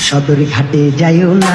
সদর ঘাটে যাইও না।